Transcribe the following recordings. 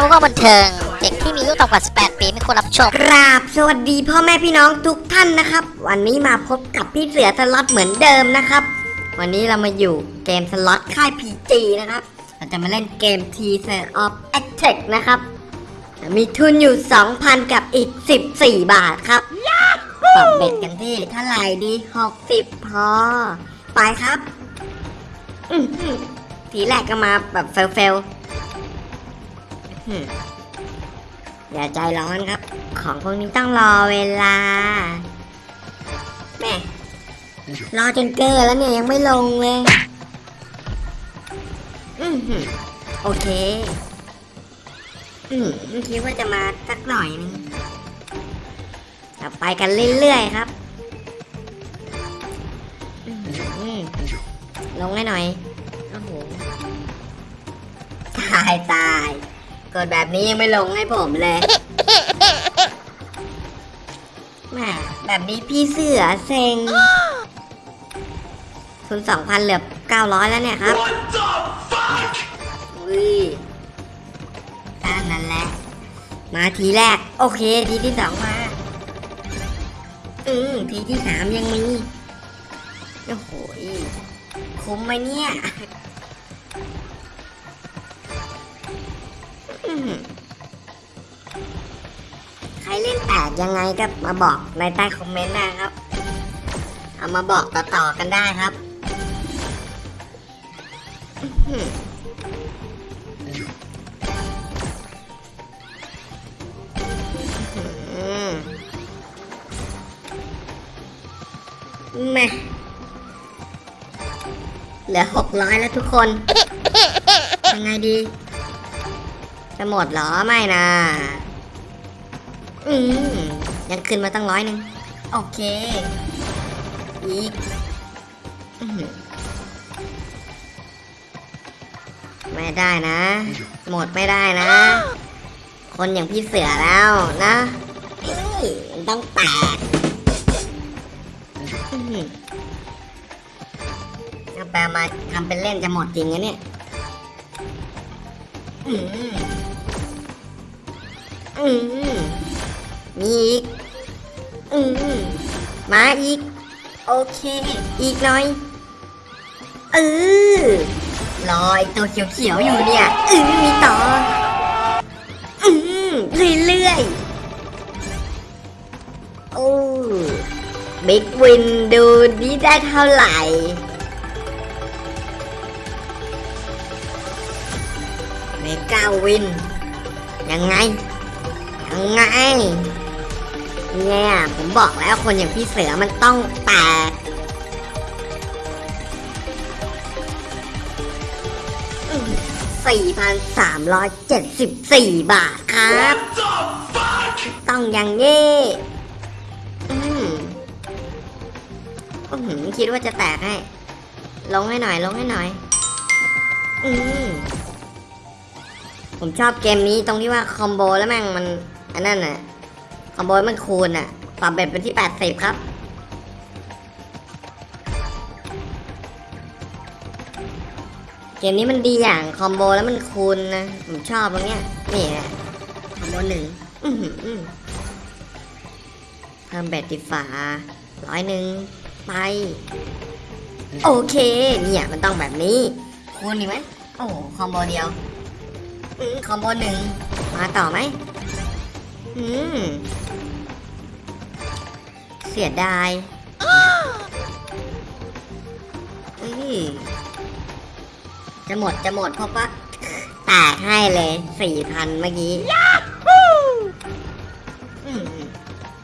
ความบันเทิง เด็กที่มีอายุต่ำกว่า 18 ปีไม่ควรรับชมกราบสวัสดีพ่อแม่พี่น้องทุกท่านนะครับ วันนี้มาพบกับพี่เสือสล็อตเหมือนเดิมนะครับ วันนี้เรามาอยู่เกมสล็อตค่าย PG นะครับเราจะมาเล่นเกม T s e r of Attack นะครับ มีทุนอยู่ 2,000 กับอีก 14 บาทครับปรับ bet กันที่เท่าไหร่ดี 60 พอ ไปครับอื้อหือทีแรกก็มาแบบเฟล อย่าใจร้อนครับ ของพวกนี้ต้องรอเวลาแม่รอจนเกินแล้วเนี่ยยังไม่ลงเลยอือหือโอเค อืมคิดว่าจะมาสักหน่อยนึงไปกันเรื่อยๆครับอื้อหือลงให้หน่อย โอ้โห ตายตาย ดแบบนี้ยังไม่ลงให้ผมเลยแหมแบบนี้พี่เสือเซ็งทุนสองพันเหลือเก้าร้อยแล้วเนี่ยครับอุ้ยด้านนั้นแหละ มาทีแรก โอเค ทีที่สองมา อืมทีที่สามยังมี โอ้โหยคุ้มไหมเนี่ย ใครเล่นแตกยังไงก็มาบอกในใต้คอมเมนต์นะครับ เอามาบอกต่อๆกันได้ครับแม่เหลือหกร้อยแล้วทุกคนยังไงดี จะหมดเหรอไม่นะอืมยังขึ้นมาตั้งร้อยหนึ่งโอเคอีกไม่ได้นะ หมดไม่ได้นะ คนอย่างพี่เสือแล้วนะมันต้องแตกเอาแปลมาทำเป็นเล่นจะหมดจริงนะเนี่ย อืมมีอีก อืมมาอีก โอเค อีกหน่อย เออรอไอตัวเขียวๆอยู่เนี่ยเออมีต่อ อืมเรื่อยๆ โอ้บิ๊กวินดูนี่ได้เท่าไหร่เมกาวิน ยังไง ยังไงเนี่ยผมบอกแล้วคนอย่างพี่เสือมันต้องแตกสี่พันสามร้อยเจ็ดสิบสี่บาทครับ ต้องอย่างนี้อืมคิดว่าจะแตกให้ ลงให้หน่อย ลงให้หน่อย อืมผมชอบเกมนี้ตรงที่ว่าคอมโบแล้วแม่งมัน อันนั้นน่ะคอมโบมันคูณอะปรับเบ็ดเป็นที่ 80 ครับ เกมนี้มันดีอย่างคอมโบแล้วมันคูณนะ ผมชอบตรงเนี้ย นี่แหละคอมโบหนึ่งเพิ่ม bet ที่ฝาร้อยหนึ่งไป โอเค เนี่ยมันต้องแบบนี้ คูณดีไหมโอ้คอมโบเดียวคอมโบหนึ่งมาต่อไหม อืม เสียดายเอ้ยจะหมดจะหมดเพราะว่าแตกให้เลยสี่พันเมื่อกี้อืม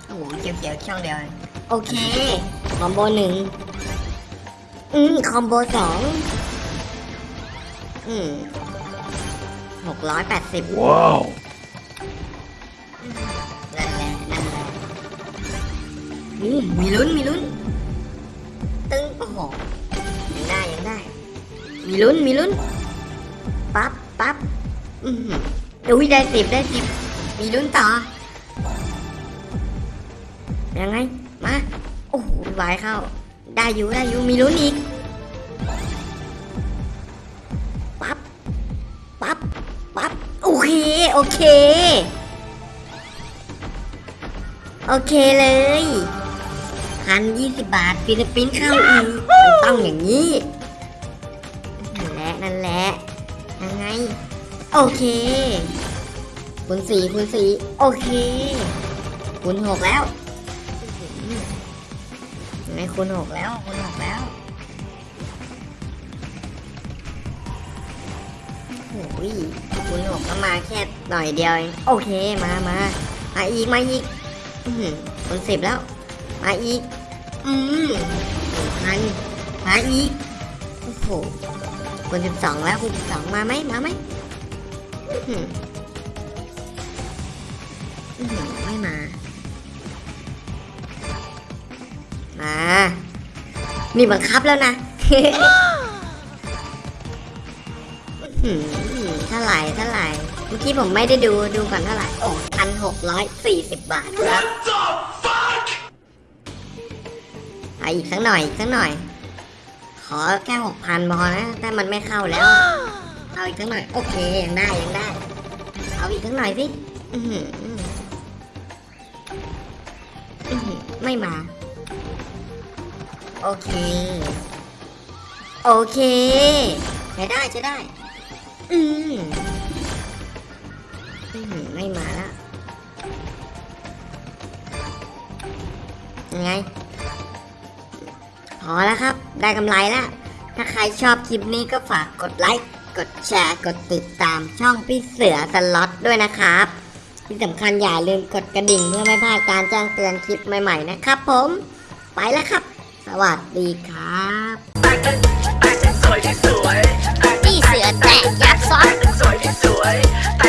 โอ้โหเขียวๆช่องเดียว โอเค คอมโบหนึ่งอืม คอมโบสองอืมหกร้อยแปดสิบ Wow. นั่น มีลุ้นมีลุ้น ตึ้งโอ้โหยังได้ยังได้ มีลุ้นมีลุ้น ปั๊บปั๊บอือหืออุ้ยได้สิบได้สิบมีลุ้นต่อ ยังไง มา โอ้โหวายเข้า ได้อยู่ได้อยู่มีลุ้นอีก ปั๊บ ปั๊บ ปั๊บ โอเค โอเค โอเคเลย พันยี่สิบบาทฟิลิปปินส์เข้าอีกมันต้องอย่างนี้นั่นแหละนั่นแหละยังไง โอเคคูณสี่คูณสี่โอเคคูณหกแล้วยังไงคูณหกแล้วคูณหกแล้วโอ้ยคูณหกก็มาแค่หน่อยเดียวเองโอเคมามามาอีกมาอีกคูณสิบแล้ว มาอีก อืมหนึ่งพันมาอีก โอ้โหคูณสิบสองแล้วคูณสิบสองมาไหมมาไหมอื้อหืออื้อหือไม่มา มามีบังคับแล้วนะเท่าไหร่เท่าไหร่เมื่อกี้ผมไม่ได้ดูดูก่อนเท่าไหร่โอ้พันหกร้อยสี่สิบบาทครับ อาอีกสักหน่อยอีกสักหน่อย ขอแค่หกพันพอนะแต่มันไม่เข้าแล้ว เอาอีกสักหน่อย โอเคยังได้ยังได้ เอาอีกสักหน่อยสิไม่มา โอเค โอเคใช้ได้ใช้ได้ อืมไม่มาแล้วยังไง พอแล้วครับ ได้กำไรแล้ว ถ้าใครชอบคลิปนี้ก็ฝากกดไลค์ กดแชร์ กดติดตามช่องพี่เสือสล็อตด้วยนะครับ ที่สำคัญอย่าลืมกดกระดิ่งเพื่อไม่พลาดการแจ้งเตือนคลิปใหม่ๆนะครับผม ไปแล้วครับ สวัสดีครับพี่เสือแตะยักษ์อส